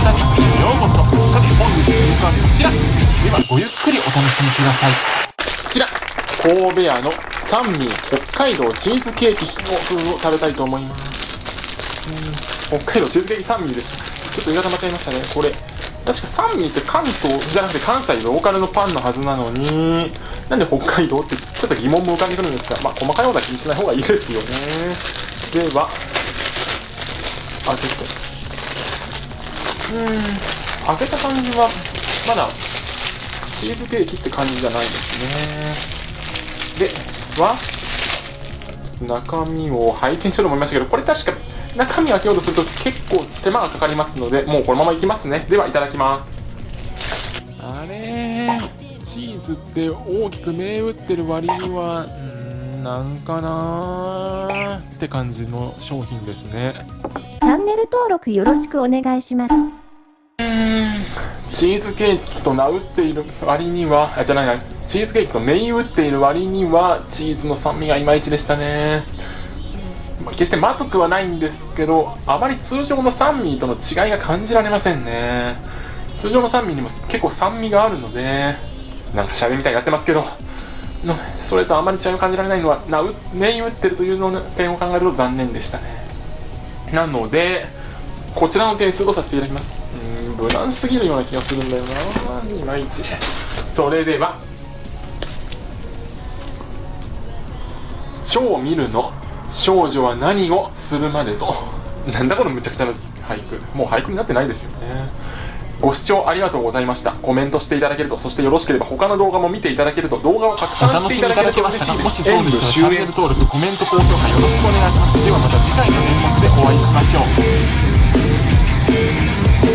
ンタ日記へようこそさて本日の肉はこちらではごゆっくりお楽しみくださいこちら神戸屋の三味北海道チーズケーキの風を食べたいと思います。北海道チーズケーキ三味でした。ちょっと言い方間違えましたね。これ確か三味って関東じゃなくて関西ローカルのパンのはずなのになんで北海道ってちょっと疑問も浮かんでくるんですがまあ細かいことは気にしない方がいいですよね。ではあちょっと。開けた感じはまだチーズケーキって感じじゃないですね。では中身を拝見しようと思いましたけどこれ確か中身開けようとすると結構手間がかかりますのでもうこのままいきますね。ではいただきます。あれチーズって大きく銘打ってる割にはんなんかなーって感じの商品ですね。チャンネル登録よろしくお願いします。チーズケーキと名打っている割にはあじゃないな。チーズケーキと銘打っている割にはチーズの酸味がいまいちでしたね。決してまずくはないんですけどあまり通常の酸味との違いが感じられませんね。通常の酸味にも結構酸味があるのでなんかシャレみたいになってますけど。それとあまり違いを感じられないのはな銘打ってるというの点を考えると残念でしたね。なのでこちらの点数とさせていただきます。うん無難すぎるような気がするんだよな。いまいちそれでは超見るの？少女は何をするまでぞ。なんだこのむちゃくちゃな俳句。もう俳句になってないですよね。ご視聴ありがとうございました。コメントしていただけるとそしてよろしければ他の動画も見ていただけると動画を拡散していただけると嬉しいです。もしそうでしたらチャンネル登録コメント高評価よろしくお願いします。ではまた次回の演目でお会いしましょう。